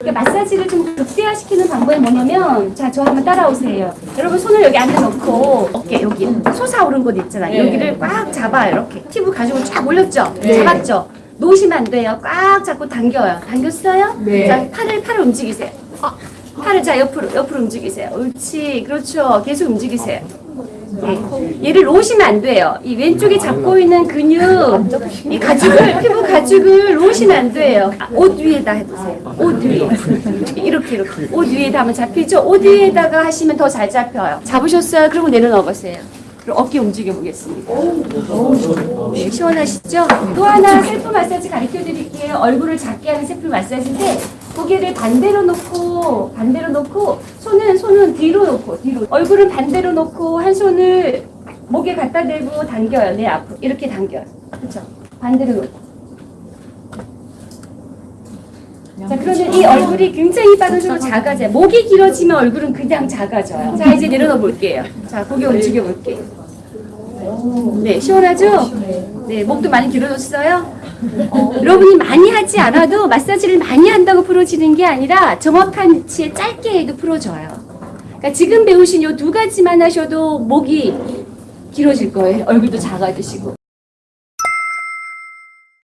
그러니까 마사지를 좀 극대화시키는 방법이 뭐냐면 자 저 한번 따라오세요. 여러분 손을 여기 안에 넣고 어깨 여기 솟아오른 곳 있잖아요. 여기를 꽉 잡아요. 이렇게 팁을 가지고 쫙 올렸죠. 잡았죠. 놓으시면 안 돼요. 꽉 잡고 당겨요. 당겼어요? 자 팔을 팔을 움직이세요. 어, 팔을 자 옆으로 옆으로 움직이세요. 옳지. 그렇죠. 계속 움직이세요. 예. 얘를 놓으시면 안 돼요. 이 왼쪽에 잡고 있는 근육, 이 가죽을, 피부 가죽을 놓으시면 안 돼요. 아, 옷 위에다 해보세요. 옷 위에. 이렇게, 이렇게. 옷 위에다 하면 잡히죠? 옷 위에다가 하시면 더 잘 잡혀요. 잡으셨어요? 그리고 내려놓아 보세요. 어깨 움직여 보겠습니다. 네, 시원하시죠? 또 하나 셀프 마사지 가르쳐 드릴게요. 얼굴을 작게 하는 셀프 마사지인데 고개를 반대로 놓고 반대로 놓고 손은 손은 뒤로 놓고 뒤로 얼굴은 반대로 놓고 한 손을 목에 갖다 대고 당겨요. 내 앞으로 이렇게 당겨요. 그렇죠? 반대로 놓고. 자 그러면 이 얼굴이 굉장히 빠져서 작아져요. 목이 길어지면 얼굴은 그냥 작아져요. 자 이제 내려놓아 볼게요. 자 고개 움직여 볼게요. 네, 시원하죠? 네, 목도 많이 길어졌어요? 여러분이 많이 하지 않아도 마사지를 많이 한다고 풀어지는 게 아니라 정확한 위치에 짧게 해도 풀어져요. 그러니까 지금 배우신 요두 가지만 하셔도 목이 길어질 거예요. 얼굴도 작아지시고.